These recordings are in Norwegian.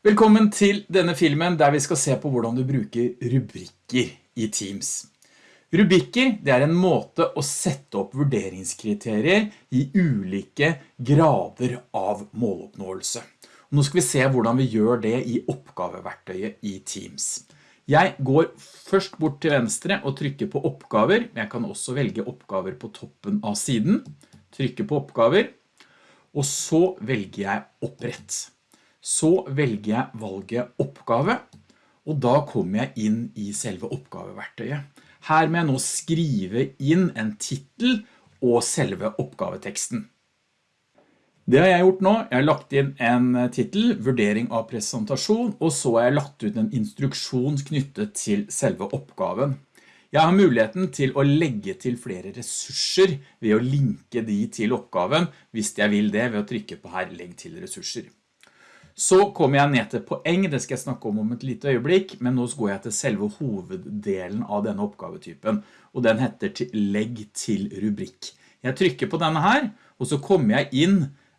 Velkommen til denne filmen der vi skal se på hvordan du bruker rubrikker i Teams. Rubrikker det er en måte å sette opp vurderingskriterier i ulike grader av måloppnåelse. Nå skal vi se hvordan vi gjør det i oppgaveverktøyet i Teams. Jeg går først bort til venstre og trykker på oppgaver. Jeg kan også velge oppgaver på toppen av siden. Trykker på oppgaver. Og så velger jeg opprett så velger jeg valget oppgave, og da kommer jeg inn i selve oppgaveverktøyet. Her må jeg nå skrive inn en titel og selve oppgaveteksten. Det har jeg gjort nå. Jeg har lagt inn en titel, vurdering av presentasjon, og så har jeg lagt ut en instruksjon knyttet til selve oppgaven. Jeg har muligheten til å legge til flere ressurser ved å linke de til oppgaven, hvis jeg vil det ved å trykke på her, legg til ressurser. Så kommer jeg ned til poeng, det skal jeg snakke om om et lite øyeblikk, men nå går jeg til selve hoveddelen av denne oppgavetypen, og den heter til legg til rubrikk. Jeg trykker på denne her, og så kommer jeg inn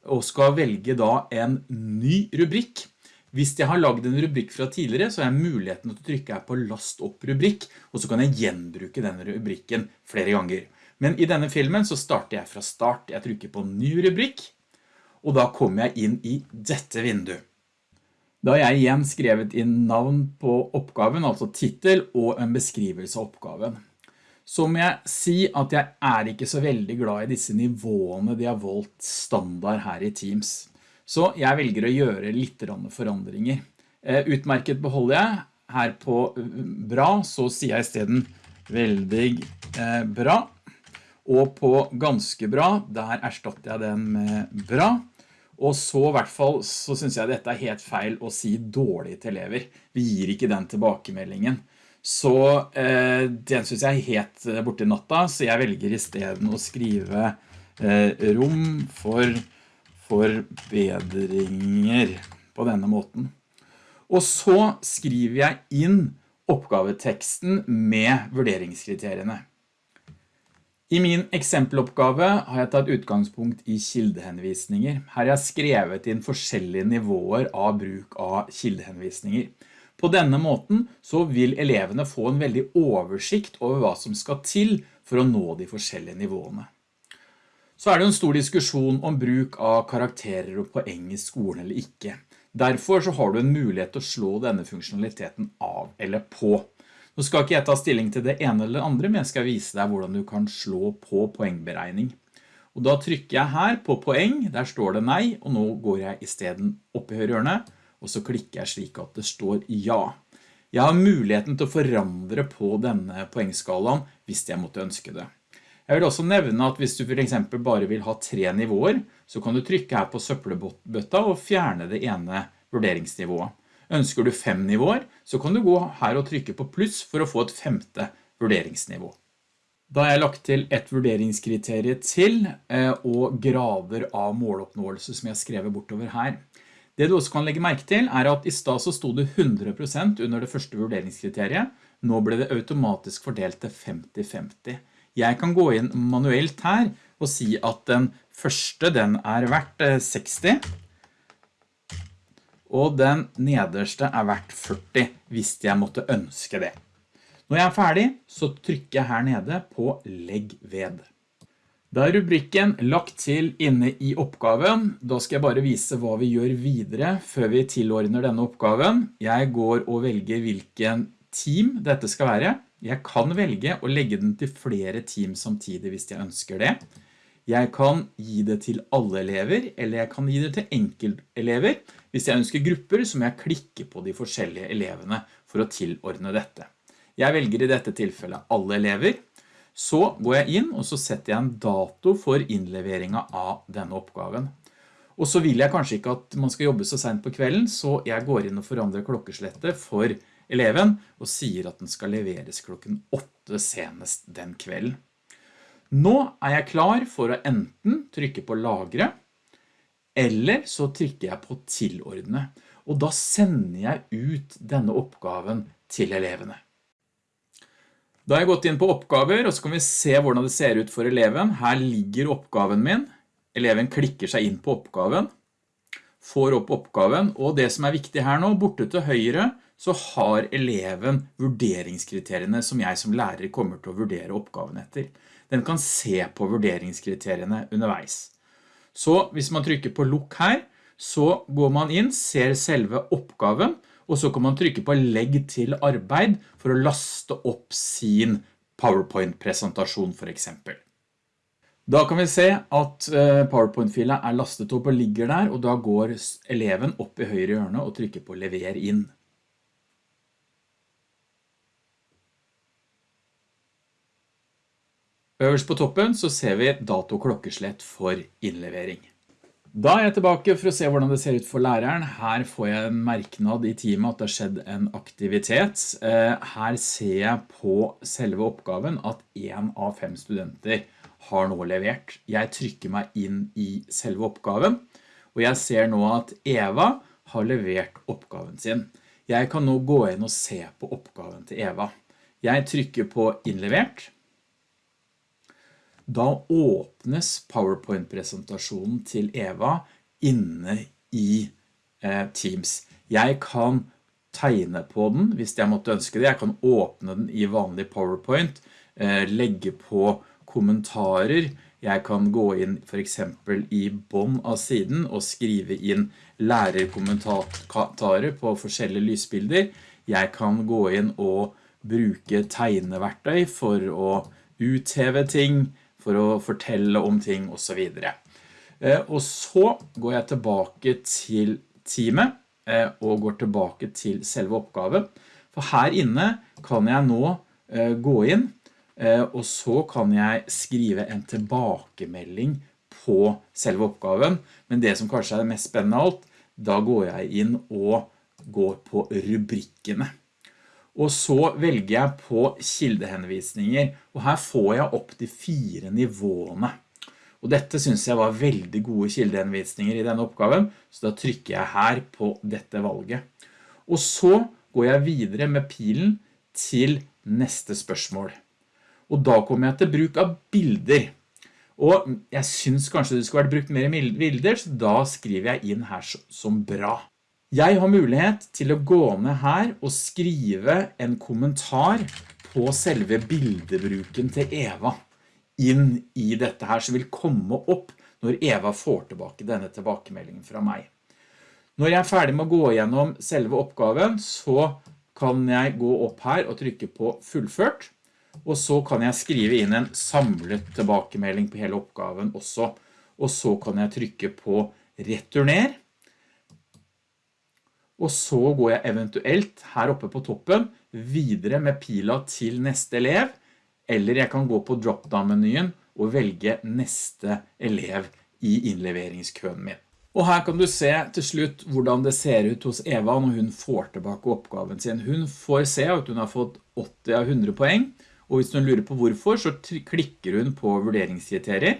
og skal velge da en ny rubrikk. Hvis jeg har laget en rubrikk fra tidligere, så har jeg muligheten til å trykke her på last opp rubrikk, og så kan jeg gjenbruke denne rubrikken flere ganger. Men i denne filmen så starter jeg fra start. Jeg trykker på ny rubrikk, og da kommer jeg inn i dette vinduet. Da har jeg igjen skrevet inn navn på oppgaven, altså titel og en beskrivelse av oppgaven. Så må jeg si at jeg er ikke så veldig glad i disse nivåene de har valgt standard her i Teams. Så jeg velger å gjøre litt forandringer. Eh, utmerket beholder jeg. Her på eh, bra så sier jeg i stedet veldig eh, bra. Og på ganske bra, der erstatter jeg den med bra. Og så i hvert fall så synes jeg dette er helt feil å si dårlig til elever. Vi gir ikke den tilbakemeldingen. Så eh, den synes jeg er helt eh, borte i natta, så jeg velger i stedet å skrive eh, rom for forbedringer på denne måten. Og så skriver jeg inn oppgaveteksten med vurderingskriteriene. I min eksempeloppgave har jeg tatt utgangspunkt i kildehenvisninger. Her har jeg skrevet inn forskjellige nivåer av bruk av kildehenvisninger. På denne måten så vil elevene få en veldig oversikt over hva som skal til for å nå de forskjellige nivåene. Så er det en stor diskusjon om bruk av karakterer og poeng i skolen eller ikke. Derfor så har du en mulighet til å slå denne funksjonaliteten av eller på. Nå skal ikke jeg ta stilling til det ene eller det andre, men jeg skal vise deg hvordan du kan slå på poengberegning. Og da trykker jeg her på poeng, der står det nei, og nå går jeg i stedet opp i høyre hjørne, og så klikker jeg slik at det står ja. Jeg har muligheten til å forandre på denne poengskalaen hvis jeg måtte ønske det. Jeg vil også nevne at hvis du for eksempel bare vil ha tre nivåer, så kan du trykke her på søppelbøtta og fjerne det ene vurderingsnivået. Ønsker du fem nivåer, så kan du gå her og trykke på pluss for å få et femte vurderingsnivå. Da har jeg lagt til et vurderingskriterium til eh, og grader av måloppnåelse som jeg har skrevet bortover her. Det du også kan legge merke til er at i sted så stod det 100% under det første vurderingskriteriet. Nå ble det automatisk fordelt til 50-50. Jeg kan gå inn manuelt her og si at den første den er verdt 60 eh, og den nederste er verdt 40 hvis jeg måtte ønske det. Når jeg er ferdig, så trykker jeg her nede på legg ved. Da er rubrikken lagt til inne i oppgaven. Da skal jeg bare vise hva vi gjør videre før vi tilordner denne oppgaven. Jeg går og velger hvilken team dette skal være. Jeg kan velge å legge den til flere team samtidig hvis jeg ønsker det. Jeg kan gi det til alle elever, eller jeg kan gi det til enkeltelever. Hvis jeg ønsker grupper, så må jeg klikke på de forskjellige elevene for å tilordne dette. Jeg velger i dette tilfellet alle elever. Så går jeg inn, og så setter jeg en dato for innleveringen av denne oppgaven. Og så vil jeg kanskje ikke at man skal jobbe så sent på kvelden, så jeg går inn og forandrer klokkeslettet for eleven, og sier at den skal leveres klokken 8 senest den kvelden. Nå er jeg klar for å enten trykke på lagre, eller så trykker jeg på tilordne, og da sender jeg ut denne oppgaven til elevene. Da har jeg gått inn på oppgaver, og så kan vi se hvordan det ser ut for eleven. Her ligger oppgaven min. Eleven klikker seg inn på oppgaven, får opp oppgaven, og det som er viktig her nå, borte til høyre, så har eleven vurderingskriteriene som jeg som lærer kommer til å vurdere oppgaven etter. Den kan se på vurderingskriteriene underveis. Så hvis man trykker på lukk her, så går man inn, ser selve oppgaven, og så kan man trykke på legg til arbeid for å laste opp sin PowerPoint-presentasjon for eksempel. Da kan vi se at eh, PowerPoint-fila er lastet opp og ligger der, og da går eleven opp i høyre hjørne og trykker på lever inn. Øverst på toppen så ser vi dato klokkeslett for innlevering. Da er jeg tilbake for å se hvordan det ser ut for læreren. Her får jeg en merknad i teamet at det har skjedd en aktivitet. Eh, her ser jeg på selve oppgaven at en av fem studenter har nå levert. Jeg trykker meg inn i selve oppgaven, og jeg ser nå at Eva har levert oppgaven sin. Jeg kan nå gå inn og se på oppgaven til Eva. Jeg trykker på innlevert, da åpnes PowerPoint-presentasjonen til Eva inne i eh, Teams. Jeg kan tegne på den hvis jeg måtte ønske det. Jeg kan åpne den i vanlig PowerPoint, eh, legge på kommentarer. Jeg kan gå inn for eksempel i bånd av siden og skrive inn lærerkommentarer på forskjellige lysbilder. Jeg kan gå inn og bruke tegneverktøy for å utheve ting, for å fortelle om ting og så videre. Eh, og så går jeg tilbake til teamet eh, og går tilbake til selve oppgaven. For her inne kan jeg nå eh, gå inn, og så kan jeg skrive en tilbakemelding på selve oppgaven. Men det som kanskje er det mest spennende av alt, da går jeg inn og går på rubrikkene og så velger jeg på kildehenvisninger, og her får jeg opp de fire nivåene. Og dette synes jeg var veldig gode kildehenvisninger i denne oppgaven, så da trykker jeg her på dette valget. Og så går jeg videre med pilen til neste spørsmål. Og da kommer jeg til bruk av bilder. Og jeg synes kanskje det skulle vært brukt mer bilder, så da skriver jeg inn her som bra. Jeg har mulighet til å gå ned her og skrive en kommentar på selve bildebruken til Eva inn i dette her som vil komme opp når Eva får tilbake denne tilbakemeldingen fra meg. Når jeg er ferdig med å gå gjennom selve oppgaven, så kan jeg gå opp her og trykke på fullført, og så kan jeg skrive inn en samlet tilbakemelding på hele oppgaven også, og så kan jeg trykke på returner, og så går jeg eventuelt her oppe på toppen videre med pila til neste elev, eller jeg kan gå på drop-down-menyen og velge neste elev i innleveringskøen min. Og her kan du se til slutt hvordan det ser ut hos Eva når hun får tilbake oppgaven sin. Hun får se at hun har fått 80 av 100 poeng, og hvis hun lurer på hvorfor, så klikker hun på vurderingskriterier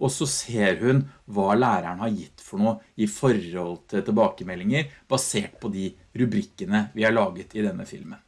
og så ser hun hva læreren har gitt for noe i forhold til tilbakemeldinger basert på de rubrikkene vi har laget i denne filmen.